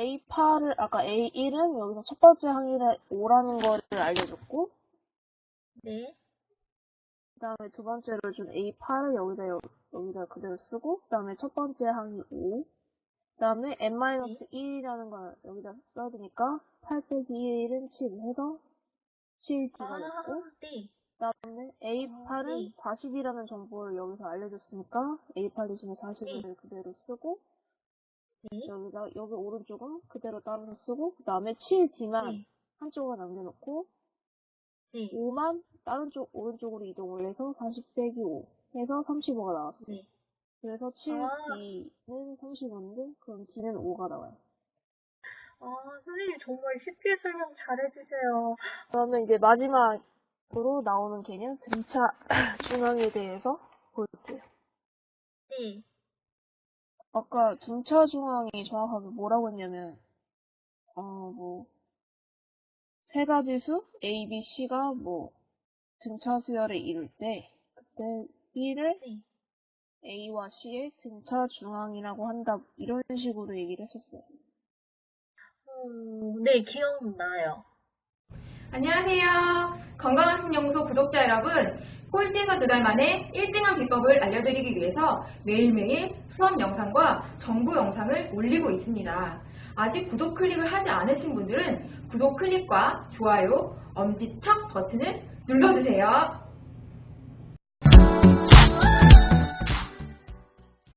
A8을, 아까 A1은 여기서 첫 번째 항일에 5라는 거를 알려줬고, 네. 그 다음에 두 번째로 준 A8을 여기다, 여, 여기다 그대로 쓰고, 그 다음에 첫 번째 항이 5, 그 다음에 N-1이라는 걸 여기다 써야 되니까, 8 빼기 1은 7 해서 7D가 아, 됐고, 네. 그 다음에 A8은 네. 40이라는 정보를 여기서 알려줬으니까, A8 대신에 40을 그대로 쓰고, 네. 여기다, 여기 오른쪽은 그대로 따라서 쓰고, 그 다음에 7D만 네. 한쪽으로 남겨놓고, 네. 5만 다른 쪽, 오른쪽으로 이동을 해서 40 빼기 5 해서 35가 나왔어요. 네. 그래서 아. 7D는 35인데, 그럼 D는 5가 나와요. 아, 선생님 정말 쉽게 설명 잘해주세요. 그러면 이제 마지막으로 나오는 개념, 등차 중앙에 대해서 볼게요. 네. 아까 등차 중앙이 정확하게 뭐라고 했냐면, 어, 뭐, 세 가지 수, A, B, C가 뭐, 등차 수열을 이룰 때, 그때 B를 네. A와 C의 등차 중앙이라고 한다, 이런 식으로 얘기를 했었어요. 음, 네, 기억나요. 안녕하세요. 건강한 신연구소 구독자 여러분. 꼴찌에서 두 달 만에 1등한 비법을 알려드리기 위해서 매일매일 수업 영상과 정보 영상을 올리고 있습니다. 아직 구독 클릭을 하지 않으신 분들은 구독 클릭과 좋아요, 엄지척 버튼을 눌러주세요.